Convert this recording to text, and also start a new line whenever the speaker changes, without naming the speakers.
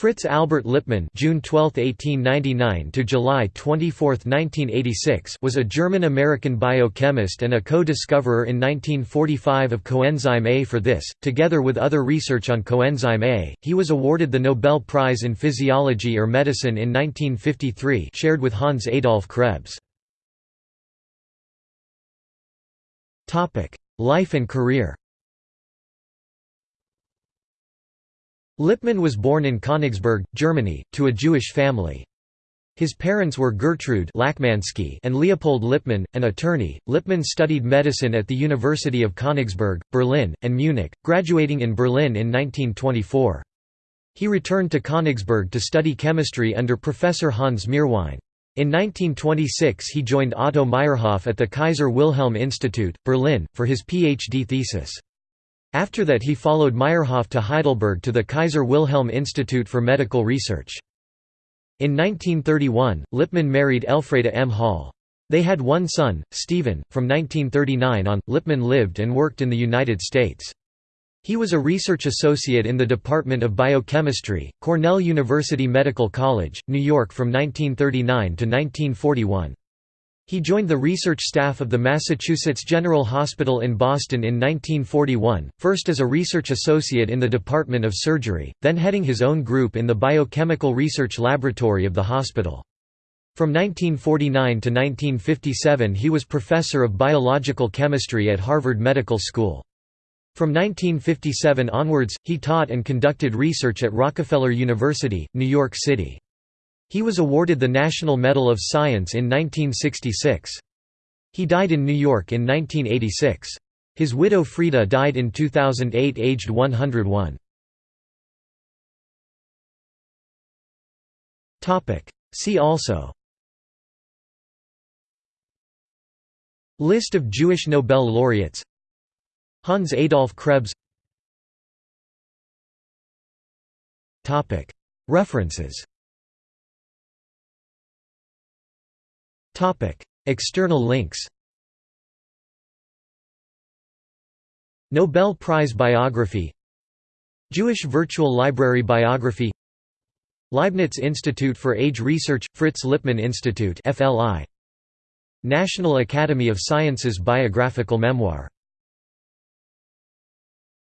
Fritz Albert Lipmann (June 12, 1899 to July 24, 1986) was a German-American biochemist and a co-discoverer in 1945 of coenzyme A. For this, together with other research on coenzyme A, he was awarded the Nobel Prize in Physiology or Medicine in 1953, shared with Hans Adolf Krebs. Topic: Life and career. Lipmann was born in Königsberg, Germany, to a Jewish family. His parents were Gertrude Lachmanski and Leopold Lipmann, an attorney. Lipmann studied medicine at the University of Königsberg, Berlin, and Munich, graduating in Berlin in 1924. He returned to Königsberg to study chemistry under Professor Hans Meerwein. In 1926 he joined Otto Meyerhof at the Kaiser Wilhelm Institute, Berlin, for his PhD thesis. After that he followed Meyerhof to Heidelberg to the Kaiser Wilhelm Institute for Medical Research. In 1931, Lipmann married Elfreda M. Hall. They had one son, Stephen. From 1939 on, Lipmann lived and worked in the United States. He was a research associate in the Department of Biochemistry, Cornell University Medical College, New York from 1939 to 1941. He joined the research staff of the Massachusetts General Hospital in Boston in 1941, first as a research associate in the Department of Surgery, then heading his own group in the Biochemical Research Laboratory of the hospital. From 1949 to 1957 he was professor of biological chemistry at Harvard Medical School. From 1957 onwards, he taught and conducted research at Rockefeller University, New York City. He was awarded the National Medal of Science in 1966. He died in New York in 1986. His widow Frida died in 2008 aged 101. See also List of Jewish Nobel laureates Hans Adolf Krebs References External links Nobel Prize biography Jewish Virtual Library biography Leibniz Institute for Age Research – Fritz Lipmann Institute FLI. National Academy of Sciences biographical memoir